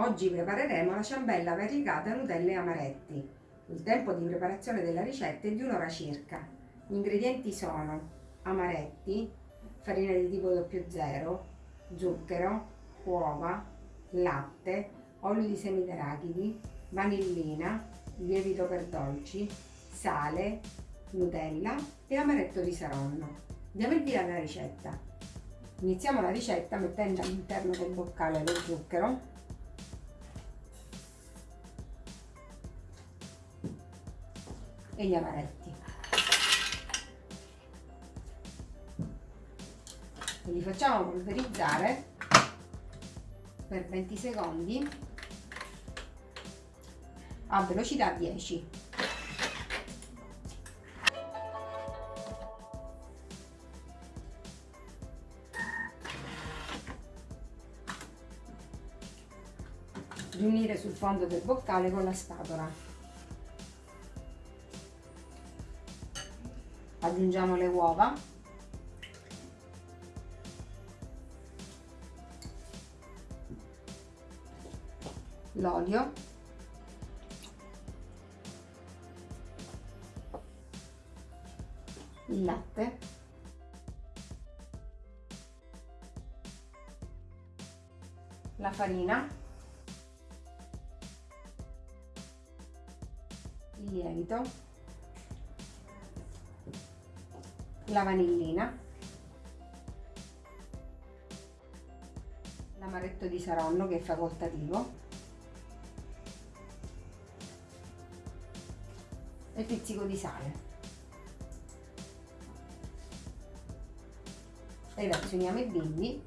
Oggi prepareremo la ciambella variegata Nutella e amaretti. Il tempo di preparazione della ricetta è di un'ora circa. Gli ingredienti sono amaretti, farina di tipo 00, zucchero, uova, latte, olio di semi d'arachidi, vanillina, lievito per dolci, sale, Nutella e amaretto di Saronno. Diamo il via alla ricetta. Iniziamo la ricetta mettendo all'interno del boccale lo zucchero e gli amaretti. E li facciamo polverizzare per 20 secondi a velocità 10. riunire sul fondo del boccale con la spatola. Aggiungiamo le uova. L'olio. Il latte. La farina. Il lievito la vanillina, l'amaretto di Saronno che è facoltativo e pizzico di sale. Ed azioniamo i bimbi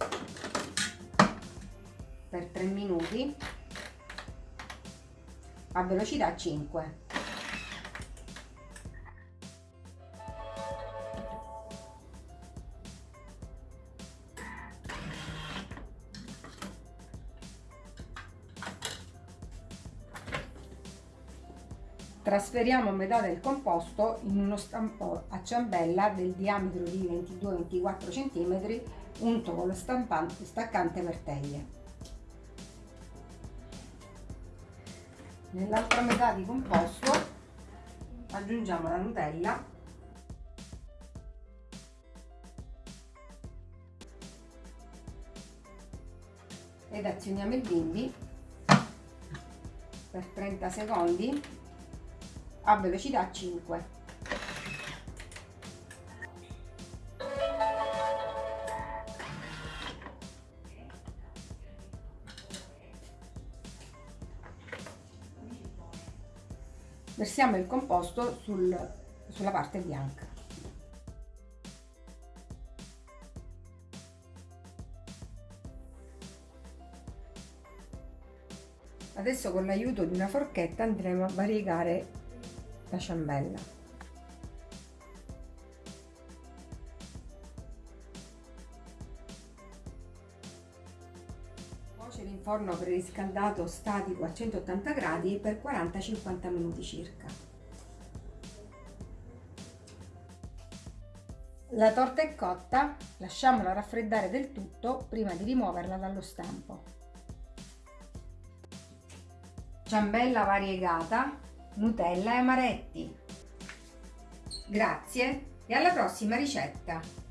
per 3 minuti a velocità 5. Trasferiamo metà del composto in uno stampo a ciambella del diametro di 22-24 cm unto con lo stampante staccante per teglie. Nell'altra metà di composto aggiungiamo la Nutella ed azioniamo il bimbi per 30 secondi a velocità 5. Versiamo il composto sul, sulla parte bianca. Adesso con l'aiuto di una forchetta andremo a variegare la ciambella. Cuocere in forno preriscaldato statico a 180 gradi per 40-50 minuti circa. La torta è cotta, lasciamola raffreddare del tutto prima di rimuoverla dallo stampo. Ciambella variegata Nutella e amaretti. Grazie e alla prossima ricetta!